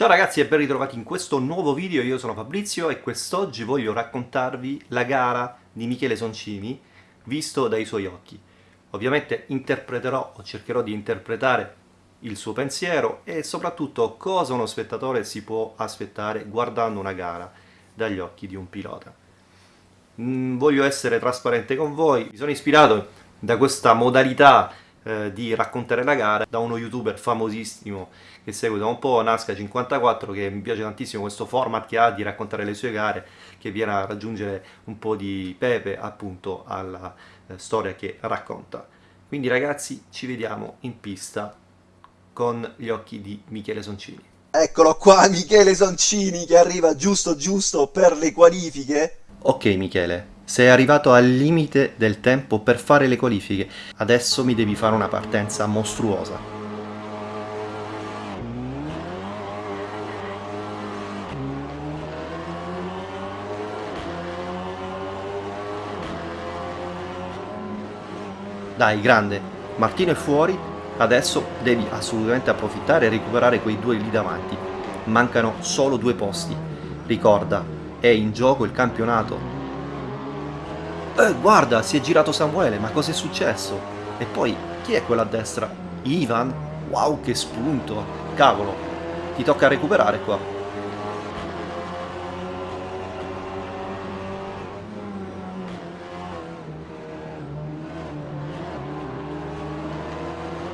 Ciao ragazzi e ben ritrovati in questo nuovo video, io sono Fabrizio e quest'oggi voglio raccontarvi la gara di Michele Soncini visto dai suoi occhi. Ovviamente interpreterò o cercherò di interpretare il suo pensiero e soprattutto cosa uno spettatore si può aspettare guardando una gara dagli occhi di un pilota. Mm, voglio essere trasparente con voi, mi sono ispirato da questa modalità eh, di raccontare la gara da uno youtuber famosissimo che seguo da un po', Nasca54, che mi piace tantissimo questo format che ha di raccontare le sue gare, che viene a raggiungere un po' di pepe appunto alla eh, storia che racconta. Quindi ragazzi ci vediamo in pista con gli occhi di Michele Soncini. Eccolo qua Michele Soncini che arriva giusto giusto per le qualifiche. Ok Michele, sei arrivato al limite del tempo per fare le qualifiche, adesso mi devi fare una partenza mostruosa. Dai, grande, Martino è fuori, adesso devi assolutamente approfittare e recuperare quei due lì davanti. Mancano solo due posti. Ricorda, è in gioco il campionato eh, guarda, si è girato Samuele, ma cos'è successo? E poi, chi è quella a destra? Ivan? Wow, che spunto! Cavolo, ti tocca recuperare qua.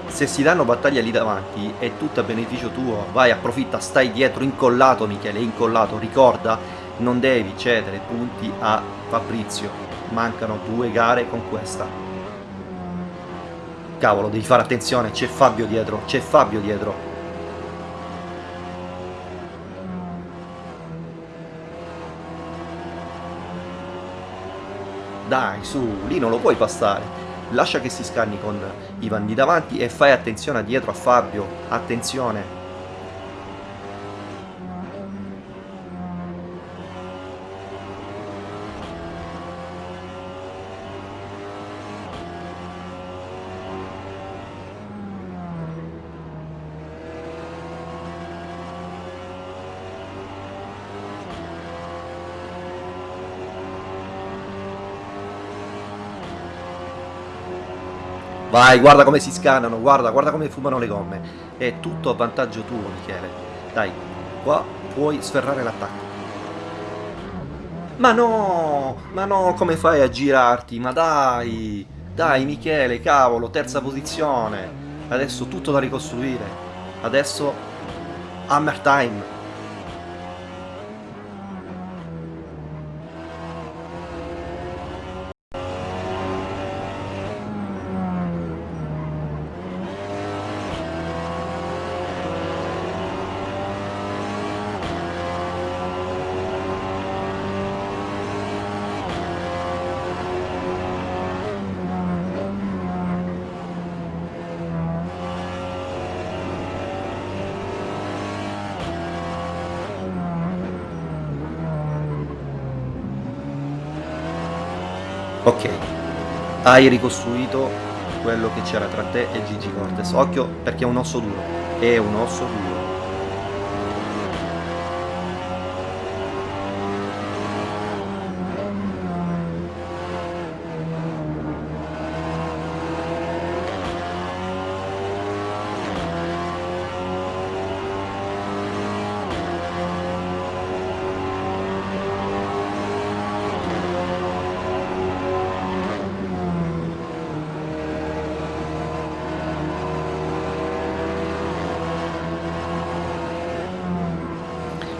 Se si danno battaglia lì davanti è tutto a beneficio tuo, vai approfitta, stai dietro, incollato Michele, incollato, ricorda, non devi cedere punti a Fabrizio, mancano due gare con questa. Cavolo devi fare attenzione c'è Fabio dietro c'è Fabio dietro. Dai su lì non lo puoi passare. Lascia che si scanni con Ivan di davanti e fai attenzione dietro a Fabio. Attenzione Vai, guarda come si scannano, guarda, guarda come fumano le gomme. È tutto a vantaggio tuo, Michele. Dai, qua puoi sferrare l'attacco. Ma no, ma no, come fai a girarti? Ma dai, dai Michele, cavolo, terza posizione. Adesso tutto da ricostruire. Adesso Hammer Time. Ok. Hai ricostruito quello che c'era tra te e Gigi Cortes occhio perché è un osso duro. È un osso duro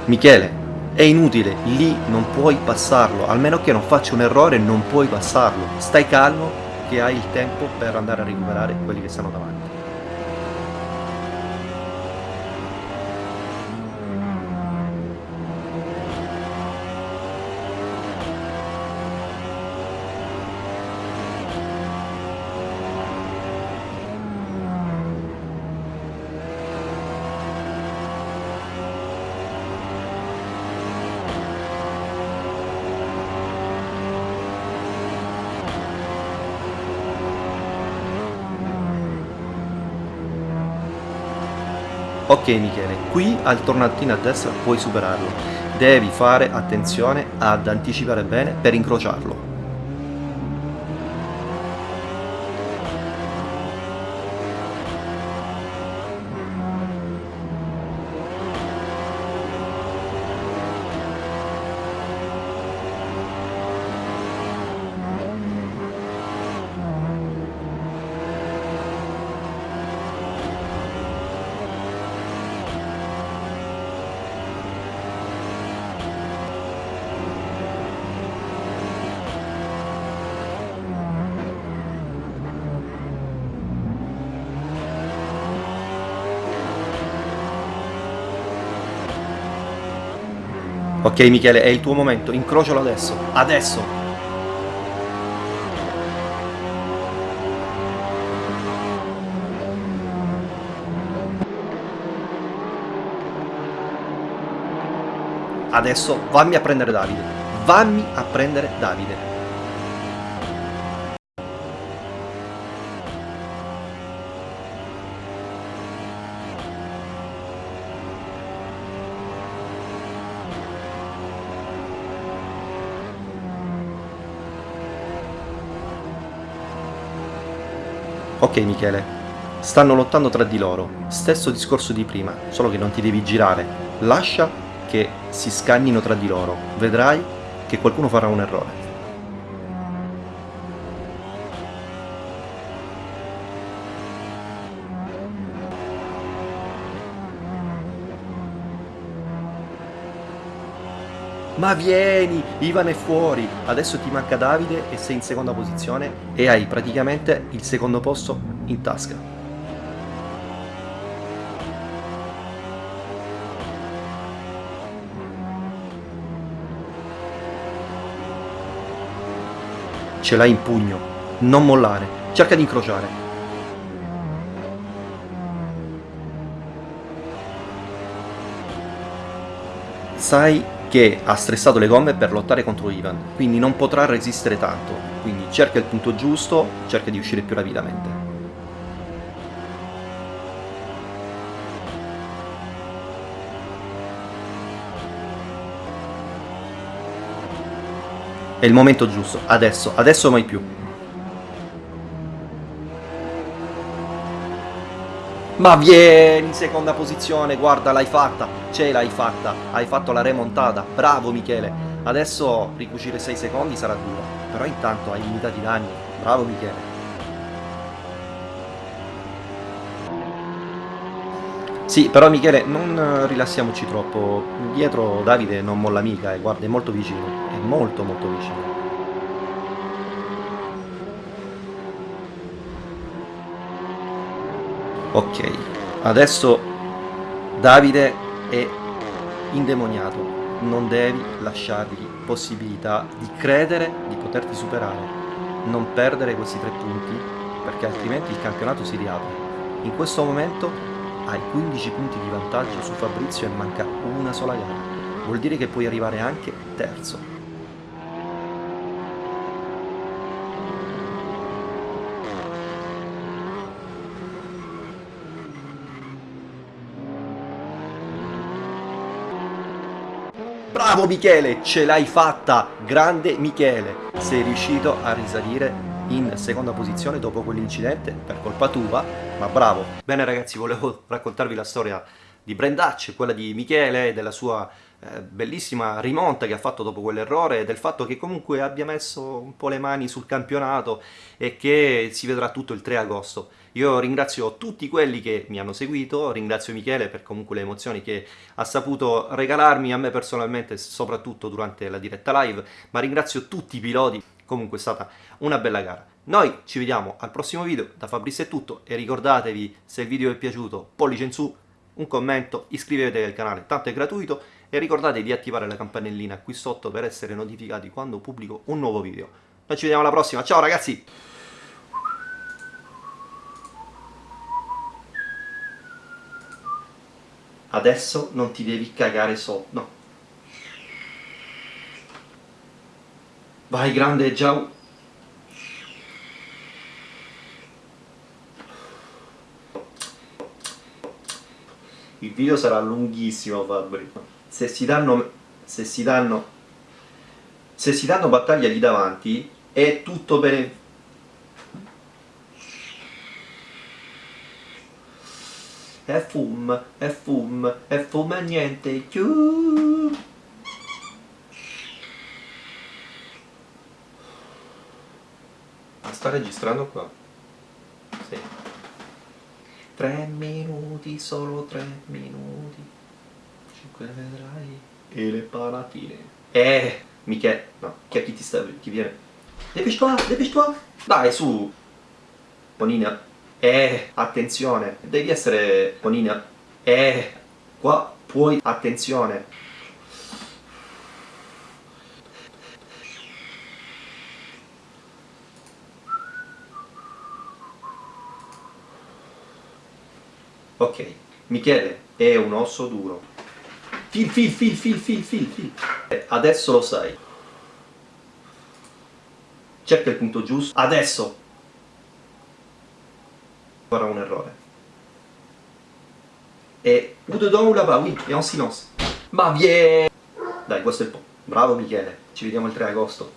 Michele, è inutile, lì non puoi passarlo, almeno che non faccia un errore non puoi passarlo. Stai calmo che hai il tempo per andare a recuperare quelli che stanno davanti. Ok Michele, qui al tornantino a destra puoi superarlo. Devi fare attenzione ad anticipare bene per incrociarlo. Ok Michele, è il tuo momento, incrocialo adesso, adesso! Adesso vammi a prendere Davide, vammi a prendere Davide. Ok Michele, stanno lottando tra di loro, stesso discorso di prima, solo che non ti devi girare, lascia che si scannino tra di loro, vedrai che qualcuno farà un errore. Ma vieni, Ivan è fuori, adesso ti manca Davide e sei in seconda posizione e hai praticamente il secondo posto in tasca. Ce l'hai in pugno, non mollare, cerca di incrociare. Sai che ha stressato le gomme per lottare contro Ivan, quindi non potrà resistere tanto, quindi cerca il punto giusto, cerca di uscire più rapidamente. È il momento giusto, adesso, adesso mai più. Ma vieni in seconda posizione, guarda l'hai fatta, ce l'hai fatta, hai fatto la remontata, bravo Michele. Adesso ricucire 6 secondi sarà duro, però intanto hai limitato i danni, bravo Michele. Sì, però Michele, non rilassiamoci troppo, dietro Davide non molla mica, e guarda, è molto vicino, è molto molto vicino. Ok, adesso Davide è indemoniato, non devi lasciargli possibilità di credere di poterti superare, non perdere questi tre punti perché altrimenti il campionato si riapre. In questo momento hai 15 punti di vantaggio su Fabrizio e manca una sola gara, vuol dire che puoi arrivare anche terzo. Bravo Michele, ce l'hai fatta! Grande Michele! Sei riuscito a risalire in seconda posizione dopo quell'incidente per colpa tua, ma bravo! Bene ragazzi, volevo raccontarvi la storia di Brendacci, quella di Michele, della sua eh, bellissima rimonta che ha fatto dopo quell'errore, del fatto che comunque abbia messo un po' le mani sul campionato e che si vedrà tutto il 3 agosto. Io ringrazio tutti quelli che mi hanno seguito, ringrazio Michele per comunque le emozioni che ha saputo regalarmi a me personalmente, soprattutto durante la diretta live, ma ringrazio tutti i piloti, comunque è stata una bella gara. Noi ci vediamo al prossimo video, da Fabrizio è tutto e ricordatevi se il video vi è piaciuto pollice in su, un commento, iscrivetevi al canale, tanto è gratuito e ricordate di attivare la campanellina qui sotto per essere notificati quando pubblico un nuovo video. Noi ci vediamo alla prossima, ciao ragazzi! Adesso non ti devi cagare sotto. No. Vai grande Giau. Il video sarà lunghissimo, Fabri. Se si danno... Se si danno... Se si danno battaglia lì davanti, è tutto bene... E fum, e fum, e fum e niente più. Sta registrando qua? Sì. Tre minuti, solo tre minuti. Cinque vedrai. E le paratine. Eh, Michele. No, chi, chi ti sta... chi viene? Dépêche-toi, dépêche-toi. Dai, su. Ponina. Eh, attenzione. Devi essere... Ponina. Eh, qua puoi... Attenzione. Ok, Michele è un osso duro. Fil, fil, fil, fil, fil, fil, fil. Adesso lo sai. Cerca il punto giusto. Adesso! Farà un errore. E... Ou dedans ou là-bas, oui, et en silence. Ma vieni! Dai, questo è il po'. Bravo Michele, ci vediamo il 3 agosto.